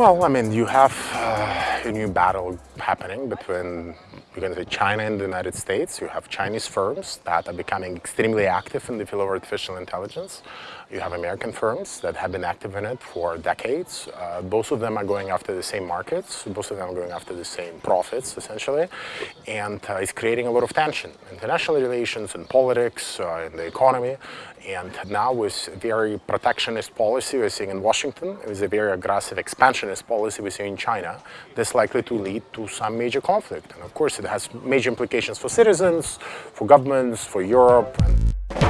Well, I mean, you have uh, a new battle happening between, you can say, China and the United States. You have Chinese firms that are becoming extremely active in the field of artificial intelligence. You have American firms that have been active in it for decades. Uh, both of them are going after the same markets. Both of them are going after the same profits, essentially. And uh, it's creating a lot of tension in international relations and politics, uh, in the economy. And now with very protectionist policy we're seeing in Washington, with a very aggressive expansionist policy we're seeing in China, this likely to lead to some major conflict. And of course it has major implications for citizens, for governments, for Europe.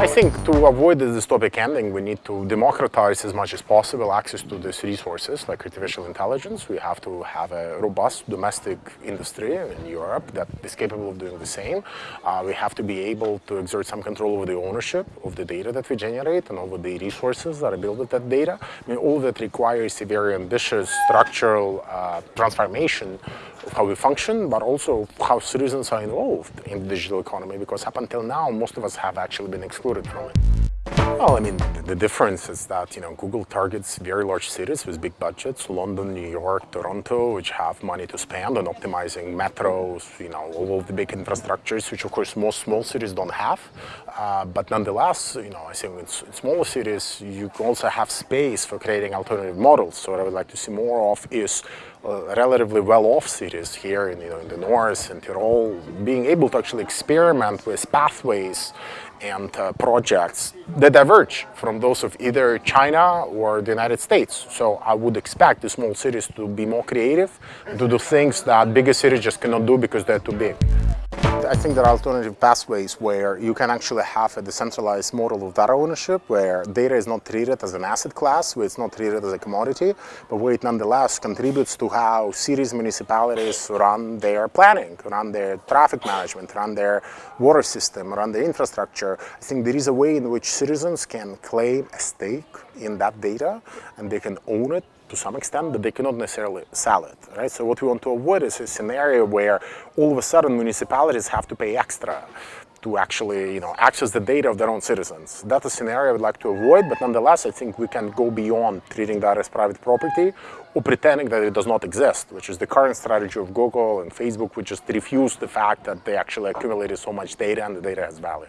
I think to avoid the dystopic ending, we need to democratize as much as possible access to these resources like artificial intelligence. We have to have a robust domestic industry in Europe that is capable of doing the same. Uh, we have to be able to exert some control over the ownership of the data that we generate and over the resources that are built with that data. I mean, all that requires a very ambitious structural uh, transformation of how we function, but also how citizens are involved in the digital economy, because up until now, most of us have actually been excluded Well, I mean, the difference is that, you know, Google targets very large cities with big budgets, London, New York, Toronto, which have money to spend on optimizing metros, you know, all of the big infrastructures, which of course most small cities don't have. Uh, but nonetheless, you know, I think in, in smaller cities, you also have space for creating alternative models. So what I would like to see more of is uh, relatively well-off cities here in, you know, in the north and Tyrol, being able to actually experiment with pathways and uh, projects that diverge from those of either China or the United States. So I would expect the small cities to be more creative, to do things that bigger cities just cannot do because they're too big. I think there are alternative pathways where you can actually have a decentralized model of data ownership where data is not treated as an asset class, where it's not treated as a commodity, but where it nonetheless contributes to how cities, municipalities run their planning, run their traffic management, run their water system, run their infrastructure. I think there is a way in which citizens can claim a stake in that data and they can own it to some extent, but they cannot necessarily sell it, right? So what we want to avoid is a scenario where all of a sudden municipalities have to pay extra to actually, you know, access the data of their own citizens. That's a scenario I would like to avoid, but nonetheless, I think we can go beyond treating that as private property or pretending that it does not exist, which is the current strategy of Google and Facebook, which just refuse the fact that they actually accumulated so much data and the data has value.